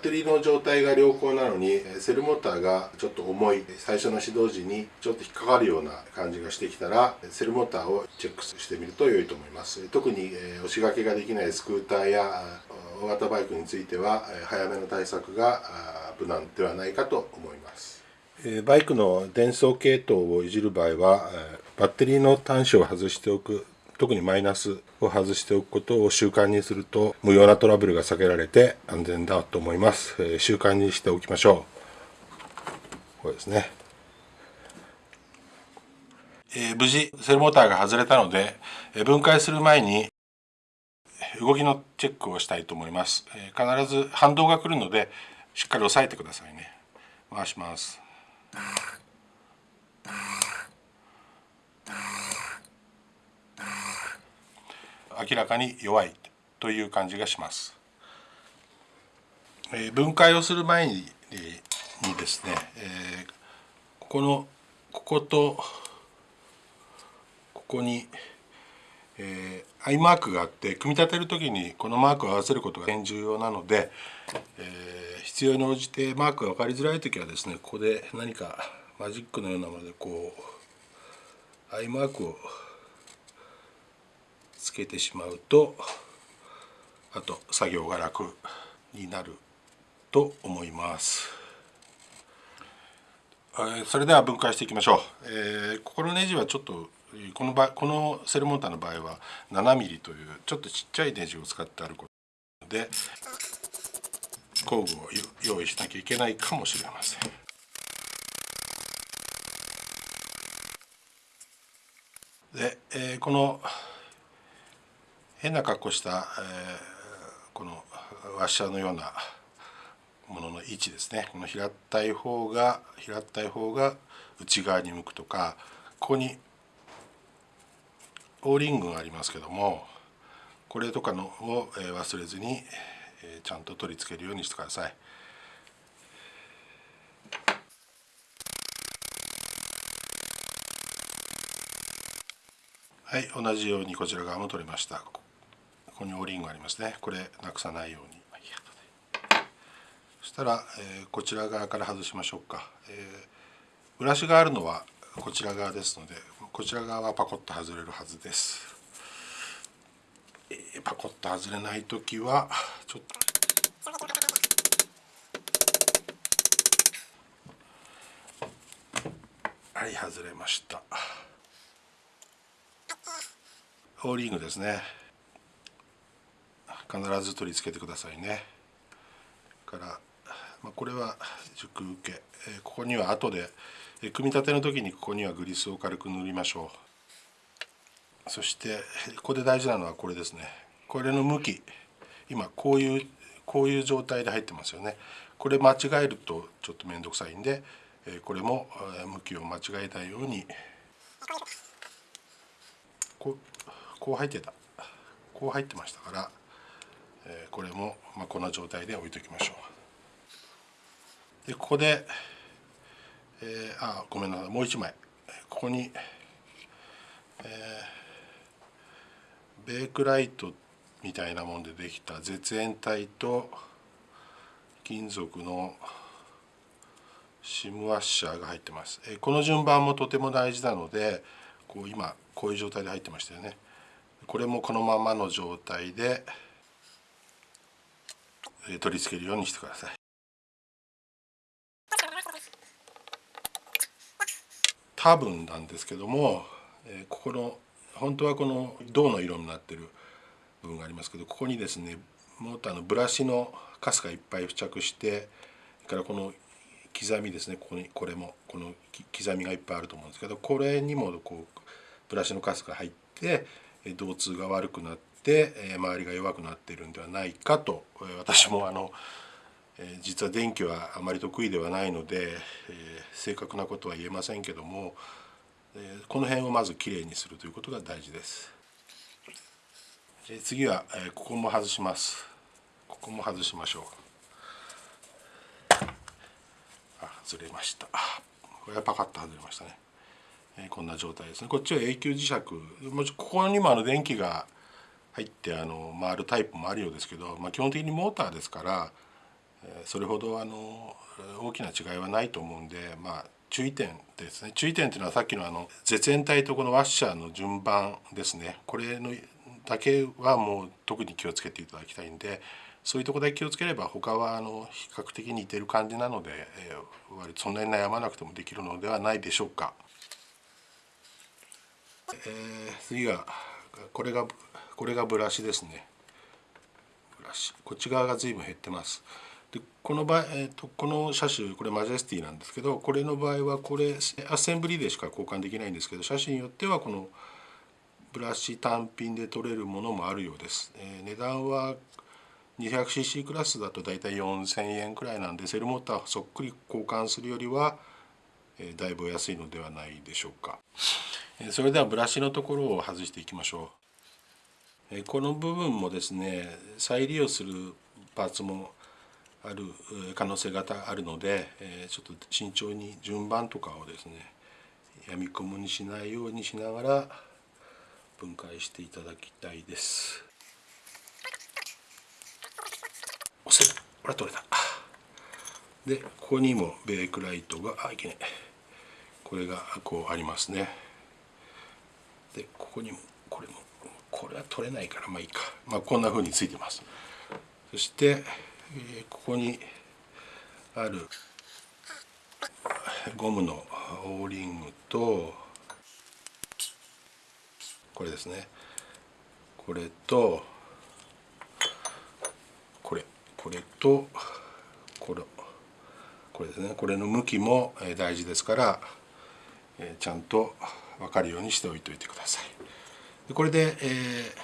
ッテリーの状態が良好なのにセルモーターがちょっと重い最初の始動時にちょっと引っかかるような感じがしてきたらセルモーターをチェックしてみると良いと思います。特に押し掛けができないスクーターや大型バイクについては早めの対策が無難ではないかと思います。バイクの伝送系統をいじる場合はバッテリーの端子を外しておく特にマイナスを外しておくことを習慣にすると無用なトラブルが避けられて安全だと思います、え習慣にしておきましょう。これですね、えー、無事セルモーターが外れたので、え分解する前に動きのチェックをしたいと思います、え必ず反動が来るのでしっかり押さえてくださいね。回します。明らかに弱いという感じがします。えー、分解をする前ににですね、えー、ここのこことここに、えー、アイマークがあって組み立てる時にこのマークを合わせることが重要なので、えー、必要に応じてマークが分かりづらい時はですねここで何かマジックのようなものでこうアイマークをつけてしまうとあと作業が楽になると思います。それでは分解していきましょう。えー、ここのネジはちょっとこの場このセルモーターの場合は 7mm というちょっとちっちゃいネジを使ってあることで工具を用意しなきゃいけないかもしれません。で、えー、この変な格好した、えー、このワッシャーのようなものの位置ですねこの平たい方が平たい方が内側に向くとかここにオーリングがありますけどもこれとかのを忘れずにちゃんと取り付けるようにしてください。はい同じようにこちら側も取れましたここにオリングありますね。これなくさないように。そしたら、えー、こちら側から外しましょうか、えー、ブラシがあるのはこちら側ですのでこちら側はパコッと外れるはずです、えー、パコッと外れない時はちょっとはい外れました。オーリングですね必ず取り付けてくださいね。から、まあ、これは熟受け、えー、ここには後で、えー、組み立ての時にここにはグリスを軽く塗りましょう。そしてここで大事なのはこれですね。これの向き。今こういうこういう状態で入ってますよね。これ間違えるとちょっと面倒くさいんでこれも向きを間違えないように。こうこう入ってた。こう入ってましたから。これも、ま、こんな状態で置いときましょう。でここで、えー、あごめんなさい。もう一枚。ここに、えー、ベークライトみたいなもんでできた絶縁体と金属のシムワッシャーが入ってます、えこの順番もとても大事なのでこう今こういう状態で入ってましたよね。これもこのままの状態で取り付けるようにしてください。多分なんですけども、ここの本当はこの銅の色になってる部分がありますけどここにですねモーターのブラシのカスがいっぱい付着してそれからこの刻みですねここにこれもこの刻みがいっぱいあると思うんですけどこれにもこうブラシのカスが入って導通が悪くなってて周りが弱くなっているんではないかと私もあの実は電気はあまり得意ではないのでえ正確なことは言えませんけどもえこの辺をまずきれいにするということが大事です。次はえここも外します。ここも外しましょう。あ外れました。これはパカッと外れましたね。こんな状態ですね。こっちは永久磁石。もしここにもあの電気が入ってあの回るタイプもあるようですけど、まあ、基本的にモーターですから、それほどあの大きな違いはないと思うんでまあ注意点ですね注意点っていうのはさっきのあの絶縁体とこのワッシャーの順番ですねこれのだけはもう特に気をつけていただきたいんでそういうとこだけ気をつければ他はあの比較的似てる感じなので、えー、割とそんなに悩まなくてもできるのではないでしょうか。えー、次がこれがこれがブラシですね。ブラシこっち側が随分減ってます。でこの場合、えーと、この車種これマジェスティなんですけどこれの場合はこれアッセンブリーでしか交換できないんですけど車種によってはこのブラシ単品で取れるものもあるようです。えー、値段は 200cc クラスだと大体4000円くらいなんでセルモーターそっくり交換するよりは、え、だいぶ安いのではないでしょうか。え、それではブラシのところを外していきましょう。この部分もですね再利用するパーツもある可能性があるので、ちょっと慎重に順番とかをですねやみくもにしないようにしながら分解していただきたいです。押せる。これ取れた。でここにもベークライトがあいけない。これがこうありますね。でここにもこれは取れないからまあいいか。まあこんな風についてます。そしてえここにあるゴムのオーリングとこれですね。これとこれ。これとこれ。これですね。これの向きも大事ですからちゃんと分かるようにしておいておいてください。これで、え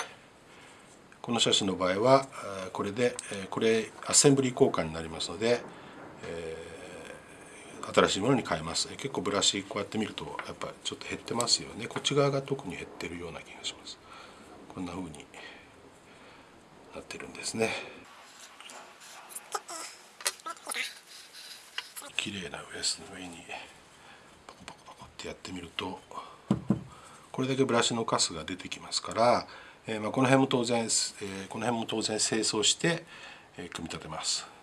ーこの車種の場合はこれでこれアッセンブリー交換になりますので、えー、新しいものに変えます。結構ブラシこうやって見るとやっぱちょっと減ってますよね。こっち側が特に減ってるような気がします。こんな風になってるんですね。綺麗なウエスの上にパコパコパコってやってみるとこれだけブラシのカスが出てきますからえま、この辺も当然、え、この辺も当然清掃して、え、組み立てます。